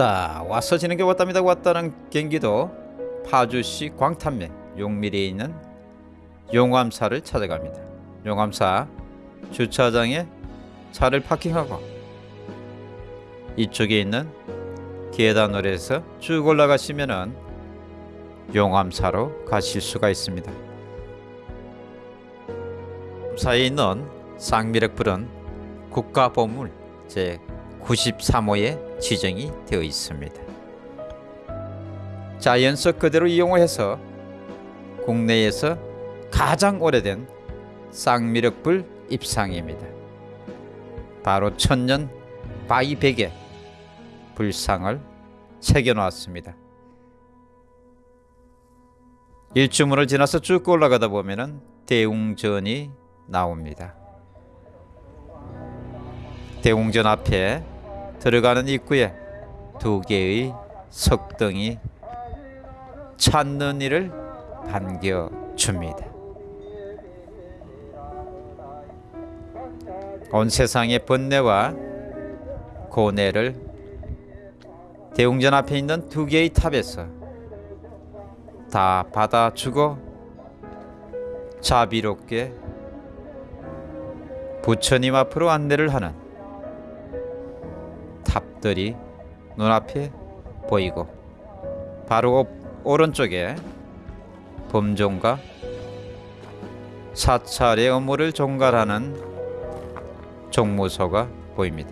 왔다. 와서 지는 게 왔답니다. 왔다는 경기도 파주시 광탄면 용미리에 있는 용암사를 찾아갑니다. 용암사 주차장에 차를 파킹하고 이쪽에 있는 계단으로 해서 쭉 올라가시면은 용암사로 가실 수가 있습니다. 사이에 있는 쌍미륵불은 국가보물 제 93호에 지정이 되어 있습니다. 자연석 그대로 이용해서 국내에서 가장 오래된 쌍미륵불 입상입니다. 바로 천년 바위백에 불상을 새겨놓았습니다. 일주문을 지나서 쭉 올라가다 보면은 대웅전이 나옵니다. 대웅전 앞에 들어가는 입구에 두 개의 석등이 찾는 이를 반겨줍니다. 온 세상의 번뇌와 고뇌를 대웅전 앞에 있는 두 개의 탑에서 다 받아주고 자비롭게 부처님 앞으로 안내를 하는 탑들이 눈앞에 보이고 바로 오른쪽에 범종과 사찰의 업무를 종갈하는 종무소가 보입니다.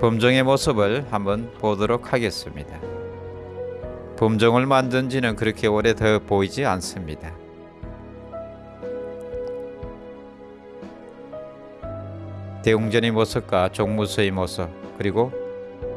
범종의 모습을 한번 보도록 하겠습니다. 범종을 만든 지는 그렇게 오래 더 보이지 않습니다. 대웅전의 모습과 종무소의 모습 그리고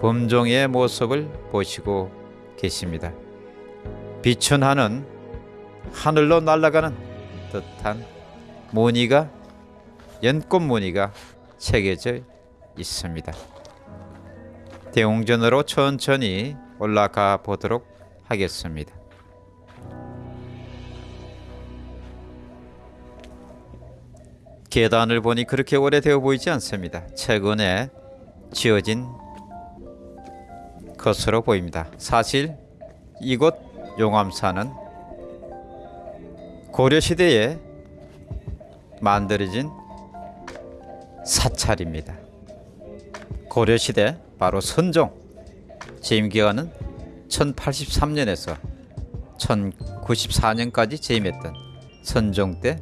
범종의 모습을 보시고 계십니다. 빛은 하는 하늘로 날아가는 듯한 무늬가 연꽃 무늬가 새겨져 있습니다. 대웅전으로 천천히 올라가 보도록 하겠습니다. 계단을 보니 그렇게 오래되어 보이지 않습니다. 최근에 지어진 것으로 보입니다. 사실 이곳 용암사는 고려시대에 만들어진 사찰입니다. 고려시대 바로 선종 재임기간은 1083년에서 1094년까지 재임했던 선종 때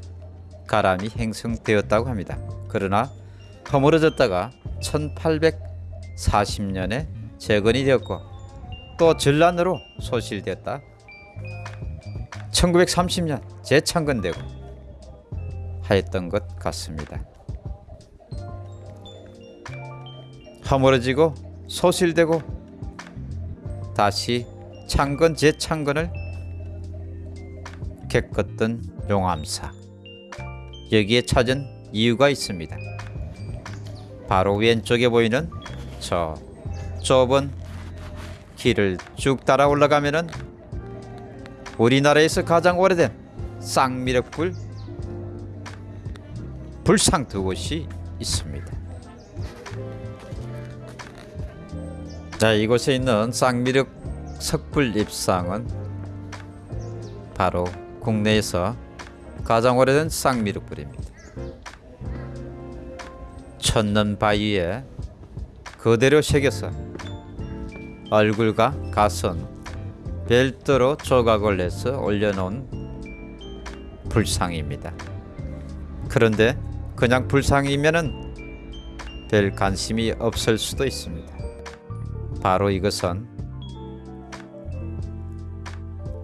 가람이 행성되었다고 합니다. 그러나 허물어졌다가 1840년에 재건이 되었고 또 전란으로 소실되었다. 1930년 재창건되고 하였던 것 같습니다. 허물어지고 소실되고 다시 창건 재창건을 겪었던 용암사. 여기에 찾은 이유가 있습니다. 바로 왼쪽에 보이는 저 좁은 길을 쭉 따라 올라가면 은 우리나라에서 가장 오래된 쌍미륵불 불상 두 곳이 있습니다. 자, 이곳에 있는 쌍미륵 석불 입상은 바로 국내에서 가장 오래된 쌍미륵불입니다. 천년 바위에 그대로 새겨서 얼굴과 가슴, 별도로 조각을 내서 올려놓은 불상입니다. 그런데 그냥 불상이면은 별 관심이 없을 수도 있습니다. 바로 이것은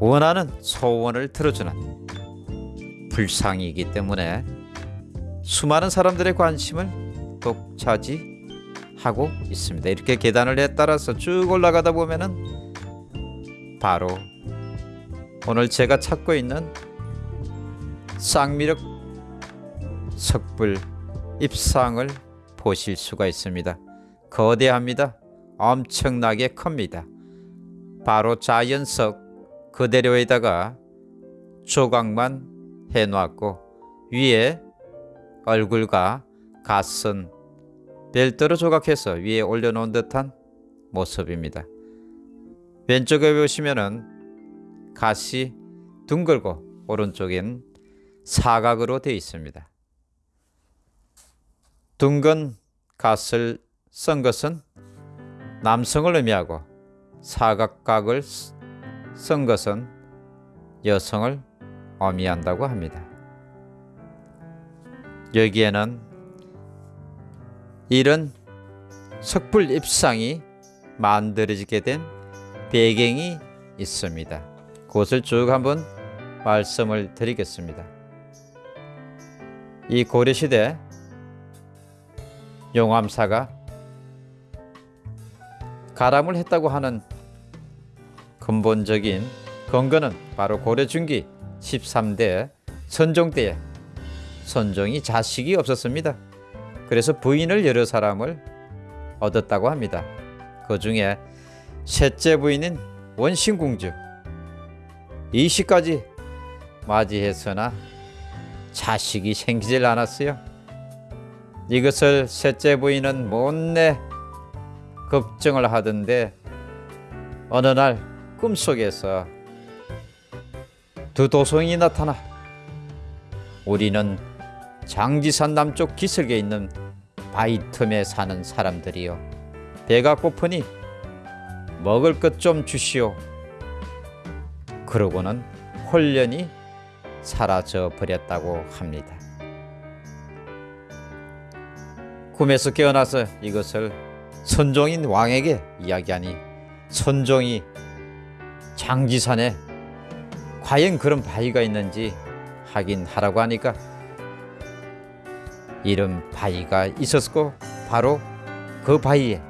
원하는 소원을 들어주는 불상이기 때문에 수많은 사람들의 관심을 독차지하고 있습니다. 이렇게 계단을 따라서 쭉 올라가다 보면은 바로 오늘 제가 찾고 있는 쌍미륵 석불 입상을 보실 수가 있습니다. 거대합니다. 엄청나게 큽니다. 바로 자연석 그대로에다가 조각만 해놓았고 위에 얼굴과 가슴 별도로 조각해서 위에 올려놓은 듯한 모습입니다. 왼쪽에 보시면은 갓이 둥글고 오른쪽엔 사각으로 되어 있습니다. 둥근 갓을 쓴 것은 남성을 의미하고 사각각을 쓴 것은 여성을 의미한다고 합니다. 여기에는 이런 석불 입상이 만들어지게 된 배경이 있습니다. 그것을 쭉 한번 말씀을 드리겠습니다. 이 고려시대 용암사가 가람을 했다고 하는 근본적인 근거는 바로 고려 중기 13대 선종 때에 선종이 자식이 없었습니다. 그래서 부인을 여러 사람을 얻었다고 합니다. 그 중에 셋째 부인인 원신공주 이 시까지 맞이했으나 자식이 생기질 않았어요. 이것을 셋째 부인은 못내 걱정을 하던데 어느 날 꿈속에서 두 도성이 나타나 우리는 장지산 남쪽 기슭에 있는 바위 틈에 사는 사람들이요 배가 고프니 먹을 것 좀 주시오 그러고는 홀련히 사라져 버렸다고 합니다. 꿈에서 깨어나서 이것을 선종인 왕에게 이야기하니 선종이 장지산에 과연 그런 바위가 있는지 확인하라고 하니까 이런 바위가 있었고 바로 그 바위에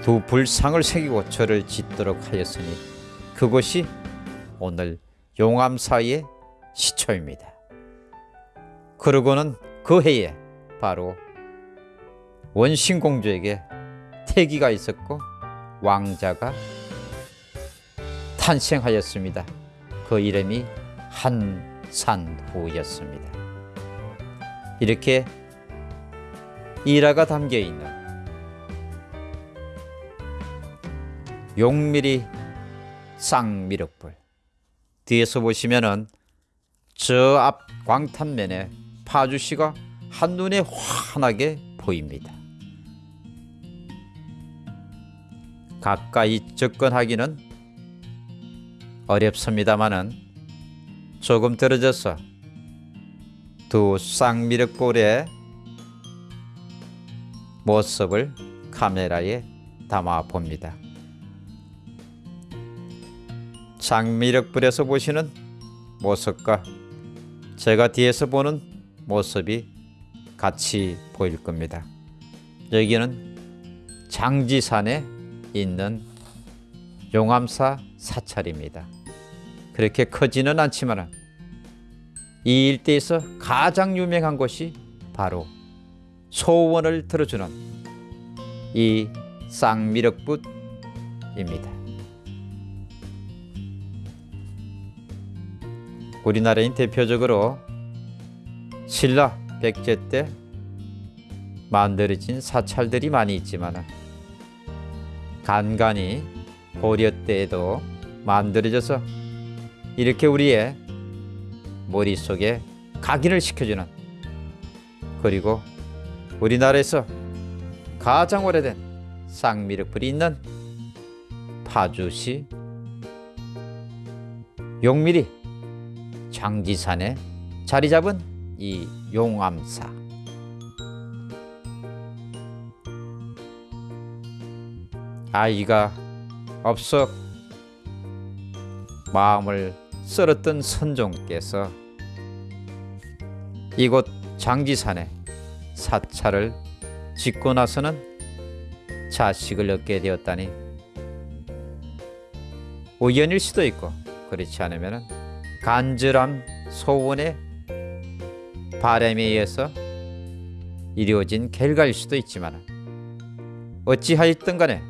두 불상을 새기고 절을 짓도록 하였으니 그것이 오늘 용암사의 시초입니다. 그러고는 그 해에 바로 원신공주에게 태기가 있었고 왕자가 탄생하였습니다. 그 이름이 한산후였습니다. 이렇게 일화가 담겨 있는 용미리 쌍미륵불 뒤에서 보시면은 저 앞 광탄면에 파주시가 한눈에 환하게 보입니다. 가까이 접근하기는 어렵습니다마는 조금 떨어져서 두 쌍미륵볼의 모습을 카메라에 담아 봅니다. 쌍미륵불에서 보시는 모습과 제가 뒤에서 보는 모습이 같이 보일 겁니다. 여기는 장지산에 있는 용암사 사찰입니다. 그렇게 크지는 않지만 이 일대에서 가장 유명한 곳이 바로 소원을 들어주는 이 쌍미륵붓입니다. 우리나라인 대표적으로 신라 백제 때 만들어진 사찰들이 많이 있지만 간간히 고려 때에도 만들어져서 이렇게 우리의 머릿속에 각인을 시켜주는 그리고 우리나라에서 가장 오래된 쌍미륵불이 있는 파주시 용미리 장지산에 자리 잡은 이 용암사. 아이가 없어 마음을 썰었던 선종께서 이곳 장지산에 사찰을 짓고 나서는 자식을 얻게 되었다니. 우연일 수도 있고 그렇지 않으면 간절한 소원의 바람에 의해서 이루어진 결과일 수도 있지만 어찌하였든 간에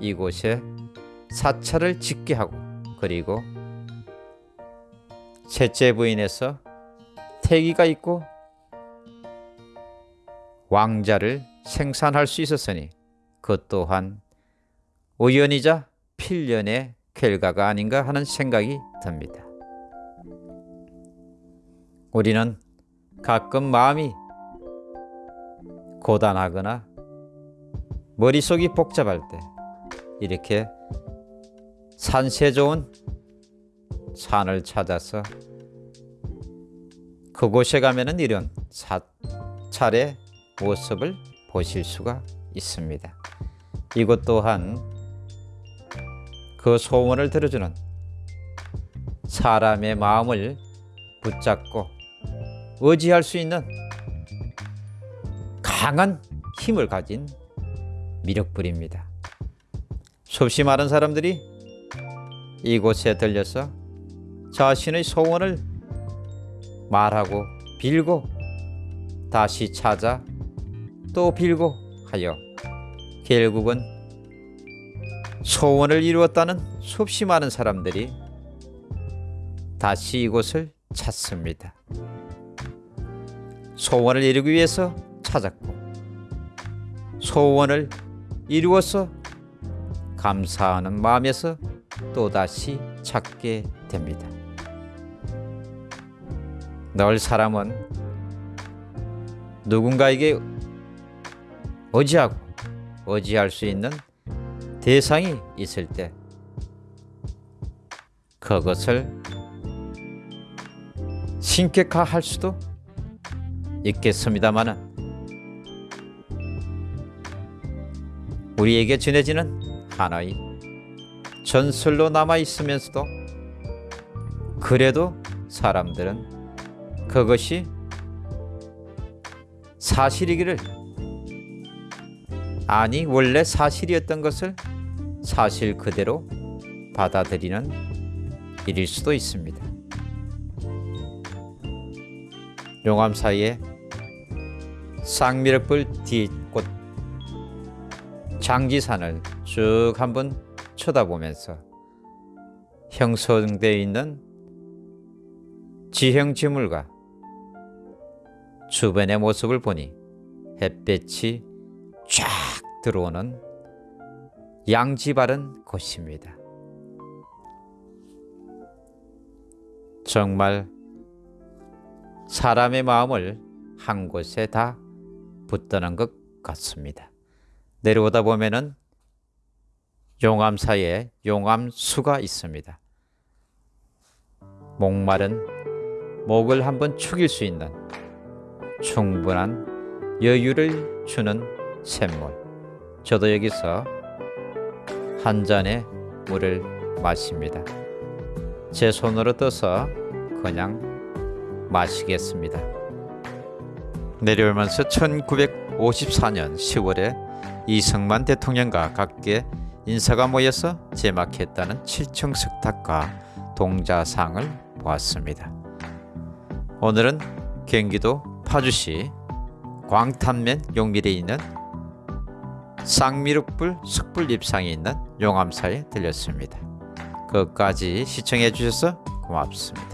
이곳에 사찰을 짓게 하고 그리고 셋째 부인에서 태기가 있고 왕자를 생산할 수 있었으니 그 또한 우연이자 필연의 결과가 아닌가 하는 생각이 듭니다. 우리는 가끔 마음이 고단하거나 머릿속이 복잡할 때 이렇게 산세 좋은 산을 찾아서 그곳에 가면은 이런 사찰의 모습을 보실 수가 있습니다. 이곳 또한 그 소원을 들어주는 사람의 마음을 붙잡고 의지할 수 있는 강한 힘을 가진 미력불입니다. 수없이 많은 사람들이 이곳에 들려서 자신의 소원을 말하고 빌고 다시 찾아 또 빌고 하여 결국은 소원을 이루었다는 수없이 많은 사람들이 다시 이곳을 찾습니다. 소원을 이루기 위해서 찾았고 소원을 이루어서 감사하는 마음에서 또다시 찾게 됩니다. 늘 사람은 누군가에게 의지하고 의지할 수 있는 대상이 있을 때 그것을 신격화할 수도 있겠습니다마는 우리에게 전해지는 하나의 전설로 남아 있으면서도 그래도 사람들은 그것이 사실이기를 아니 원래 사실이었던 것을 사실 그대로 받아들이는 일일 수도 있습니다. 용암 사이에 쌍미륵불 뒤꽃 장지산을 쭉 한번 쳐다보면서 형성되어 있는 지형지물과 주변의 모습을 보니 햇볕이 쫙 들어오는 양지 바른 곳입니다. 정말 사람의 마음을 한 곳에 다 붙드는 것 같습니다. 내려오다 보면은 용암 사이에 용암수가 있습니다. 목마른 목을 한번 축일 수 있는 충분한 여유를 주는 샘물. 저도 여기서 한 잔의 물을 마십니다. 제 손으로 떠서 그냥 마시겠습니다. 내려오면서 1954년 10월에 이승만 대통령과 각계 인사가 모여서 제막했다는 7층 석탑과 동자상을 보았습니다. 오늘은 경기도 파주시 광탄면 용밀에 있는 쌍미륵불 숯불 입상에 있는 용암사에 들렸습니다. 끝까지 시청해 주셔서 고맙습니다.